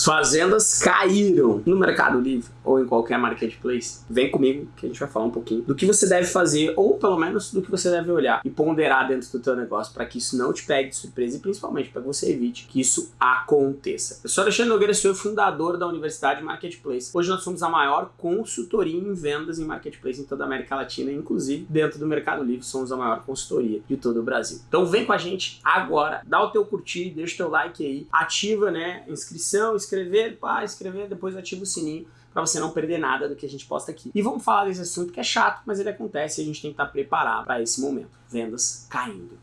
Suas vendas caíram no Mercado Livre ou em qualquer marketplace? Vem comigo que a gente vai falar um pouquinho do que você deve fazer ou pelo menos do que você deve olhar e ponderar dentro do teu negócio para que isso não te pegue de surpresa e principalmente para que você evite que isso aconteça. Eu sou Alexandre Nogueira, sou fundador da Universidade Marketplace. Hoje nós somos a maior consultoria em vendas em marketplace em toda a América Latina, inclusive dentro do Mercado Livre somos a maior consultoria de todo o Brasil. Então vem com a gente agora, dá o teu curtir, deixa o teu like aí, ativa né, inscrição, escrever, pá, escrever, depois ativa o sininho para você não perder nada do que a gente posta aqui. E vamos falar desse assunto que é chato, mas ele acontece e a gente tem que estar preparado para esse momento. Vendas caindo.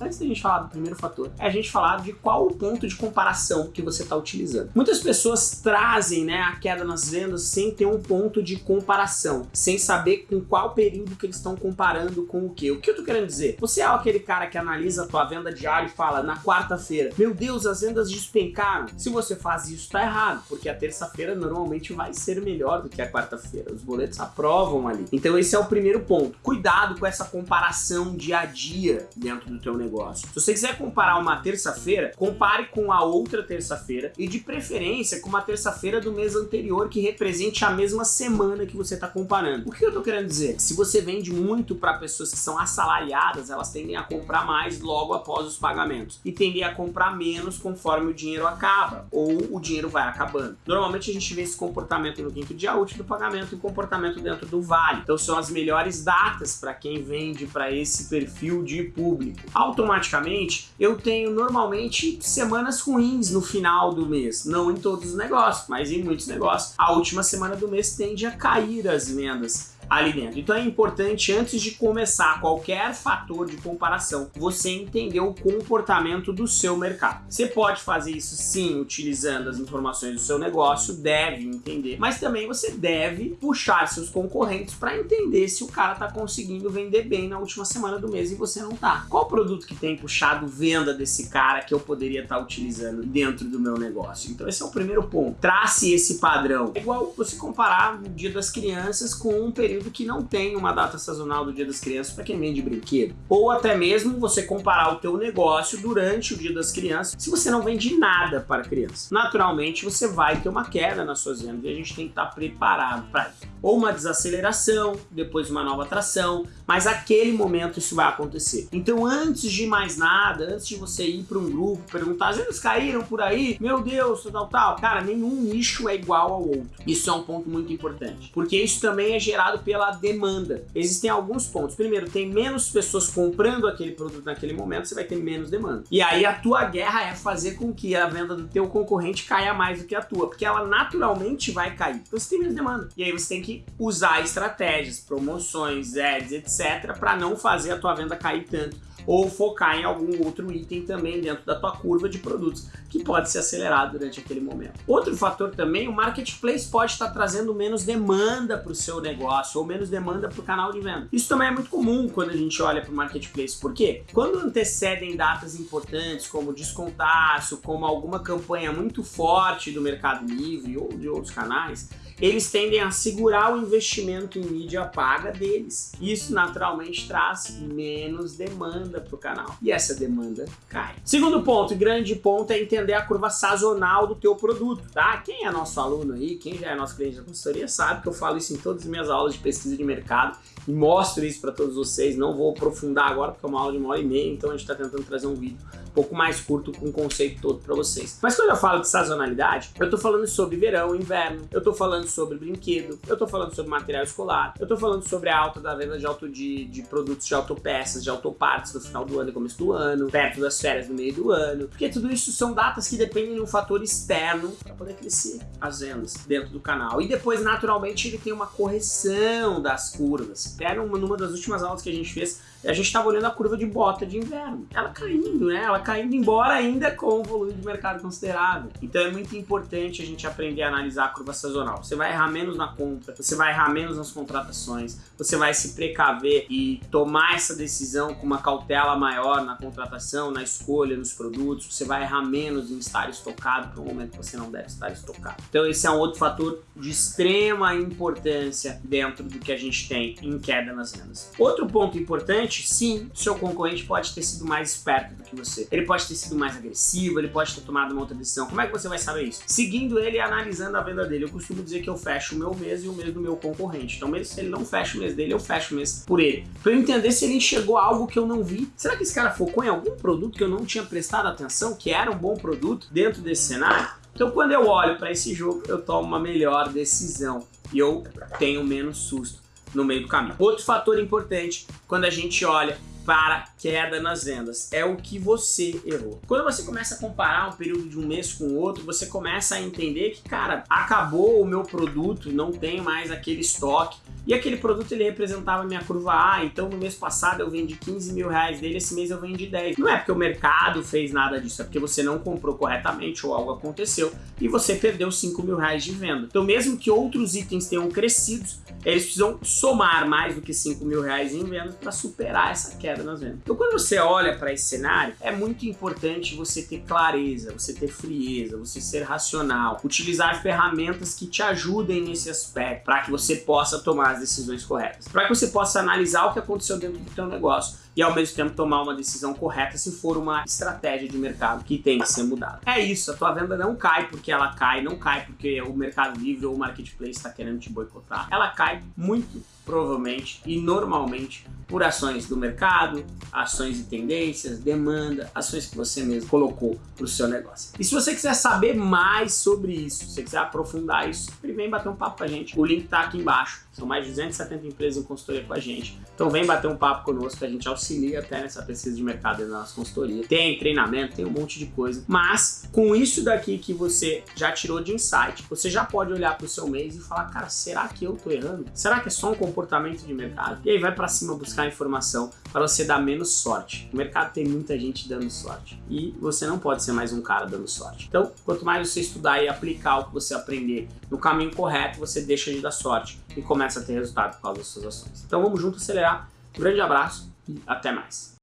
Antes da gente falar do primeiro fator, é a gente falar de qual o ponto de comparação que você está utilizando. Muitas pessoas trazem né, a queda nas vendas sem ter um ponto de comparação, sem saber com qual período que eles estão comparando com o que. O que eu tô querendo dizer? Você é aquele cara que analisa a tua venda diária e fala na quarta-feira, meu Deus, as vendas despencaram. Se você faz isso, tá errado, porque a terça-feira normalmente vai ser melhor do que a quarta-feira. Os boletos aprovam ali. Então esse é o primeiro ponto. Cuidado com essa comparação dia a dia dentro do teu negócio negócio. Se você quiser comparar uma terça-feira, compare com a outra terça-feira e de preferência com uma terça-feira do mês anterior que represente a mesma semana que você está comparando. O que eu estou querendo dizer? Se você vende muito para pessoas que são assalariadas, elas tendem a comprar mais logo após os pagamentos e tendem a comprar menos conforme o dinheiro acaba ou o dinheiro vai acabando. Normalmente a gente vê esse comportamento no quinto dia útil do pagamento e comportamento dentro do vale. Então são as melhores datas para quem vende para esse perfil de público automaticamente eu tenho normalmente semanas ruins no final do mês. Não em todos os negócios, mas em muitos negócios. A última semana do mês tende a cair as vendas ali dentro. Então é importante, antes de começar qualquer fator de comparação, você entender o comportamento do seu mercado. Você pode fazer isso sim, utilizando as informações do seu negócio, deve entender, mas também você deve puxar seus concorrentes para entender se o cara está conseguindo vender bem na última semana do mês e você não tá. Qual produto que tem puxado venda desse cara que eu poderia estar tá utilizando dentro do meu negócio? Então esse é o primeiro ponto. Trace esse padrão. É igual você comparar o dia das crianças com um período que não tem uma data sazonal do Dia das Crianças para quem vende brinquedo. Ou até mesmo você comparar o teu negócio durante o Dia das Crianças, se você não vende nada para criança. Naturalmente, você vai ter uma queda nas suas vendas e a gente tem que estar preparado para isso. Ou uma desaceleração, depois uma nova atração, mas aquele momento isso vai acontecer. Então, antes de mais nada, antes de você ir para um grupo, perguntar, as vendas caíram por aí? Meu Deus, tal, tal. Cara, nenhum nicho é igual ao outro. Isso é um ponto muito importante, porque isso também é gerado pela demanda. Existem alguns pontos. Primeiro, tem menos pessoas comprando aquele produto naquele momento, você vai ter menos demanda. E aí a tua guerra é fazer com que a venda do teu concorrente caia mais do que a tua, porque ela naturalmente vai cair. Então você tem menos demanda. E aí você tem que usar estratégias, promoções, ads, etc, para não fazer a tua venda cair tanto ou focar em algum outro item também dentro da tua curva de produtos, que pode ser acelerado durante aquele momento. Outro fator também, o marketplace pode estar trazendo menos demanda para o seu negócio ou menos demanda para o canal de venda. Isso também é muito comum quando a gente olha para o marketplace, por quê? Quando antecedem datas importantes como descontaço, como alguma campanha muito forte do Mercado Livre ou de outros canais, eles tendem a segurar o investimento em mídia paga deles. Isso naturalmente traz menos demanda para o canal e essa demanda cai. Segundo ponto, grande ponto, é entender a curva sazonal do teu produto, tá? Quem é nosso aluno aí, quem já é nosso cliente da consultoria sabe que eu falo isso em todas as minhas aulas de pesquisa de mercado e mostro isso para todos vocês. Não vou aprofundar agora porque é uma aula de uma hora e meia, então a gente está tentando trazer um vídeo pouco mais curto com o conceito todo para vocês. Mas quando eu falo de sazonalidade, eu estou falando sobre verão, inverno, eu estou falando sobre brinquedo, eu estou falando sobre material escolar, eu estou falando sobre a alta da venda de, auto, de, de produtos de autopeças, de autopartes no final do ano e começo do ano, perto das férias no meio do ano, porque tudo isso são datas que dependem de um fator externo para poder crescer as vendas dentro do canal. E depois, naturalmente, ele tem uma correção das curvas até numa das últimas aulas que a gente fez, a gente estava olhando a curva de bota de inverno. Ela caindo, né? Ela caindo embora ainda com um volume de mercado considerável. Então é muito importante a gente aprender a analisar a curva sazonal. Você vai errar menos na compra, você vai errar menos nas contratações, você vai se precaver e tomar essa decisão com uma cautela maior na contratação, na escolha, nos produtos. Você vai errar menos em estar estocado para um momento que você não deve estar estocado. Então esse é um outro fator de extrema importância dentro do que a gente tem em queda nas vendas. Outro ponto importante concorrente? Sim, seu concorrente pode ter sido mais esperto do que você. Ele pode ter sido mais agressivo, ele pode ter tomado uma outra decisão. Como é que você vai saber isso? Seguindo ele e analisando a venda dele. Eu costumo dizer que eu fecho o meu mês e o mês do meu concorrente. Então, mesmo se ele não fecha o mês dele, eu fecho o mês por ele. Pra eu entender se ele enxergou algo que eu não vi. Será que esse cara focou em algum produto que eu não tinha prestado atenção, que era um bom produto dentro desse cenário? Então, quando eu olho para esse jogo, eu tomo uma melhor decisão e eu tenho menos susto no meio do caminho. Outro fator importante quando a gente olha para queda nas vendas. É o que você errou. Quando você começa a comparar um período de um mês com o outro, você começa a entender que, cara, acabou o meu produto, não tem mais aquele estoque. E aquele produto ele representava minha curva A, então no mês passado eu vendi 15 mil reais dele, esse mês eu vendi 10. Não é porque o mercado fez nada disso, é porque você não comprou corretamente ou algo aconteceu e você perdeu 5 mil reais de venda. Então mesmo que outros itens tenham crescido, eles precisam somar mais do que 5 mil reais em vendas para superar essa queda nas vendas. Então quando você olha para esse cenário, é muito importante você ter clareza, você ter frieza, você ser racional, utilizar ferramentas que te ajudem nesse aspecto para que você possa tomar as decisões corretas, para que você possa analisar o que aconteceu dentro do teu negócio e ao mesmo tempo tomar uma decisão correta se for uma estratégia de mercado que tem que ser mudada. É isso, a tua venda não cai porque ela cai, não cai porque o Mercado Livre ou o Marketplace está querendo te boicotar. Ela cai muito provavelmente e normalmente por ações do mercado, ações e tendências, demanda, ações que você mesmo colocou para o seu negócio. E se você quiser saber mais sobre isso, se você quiser aprofundar isso, vem bater um papo com a gente. O link está aqui embaixo. São mais de 270 empresas em consultoria com a gente. Então vem bater um papo conosco, a gente auxilia até nessa pesquisa de mercado na nossa consultoria. Tem treinamento, tem um monte de coisa. Mas com isso daqui que você já tirou de insight, você já pode olhar para o seu mês e falar, cara, será que eu tô errando? Será que é só um comportamento de mercado? E aí vai para cima buscar informação para você dar menos sorte. O mercado tem muita gente dando sorte e você não pode ser mais um cara dando sorte. Então, quanto mais você estudar e aplicar o que você aprender no caminho correto, você deixa de dar sorte e começa a ter resultado por causa das suas ações. Então vamos junto acelerar. Um grande abraço até mais.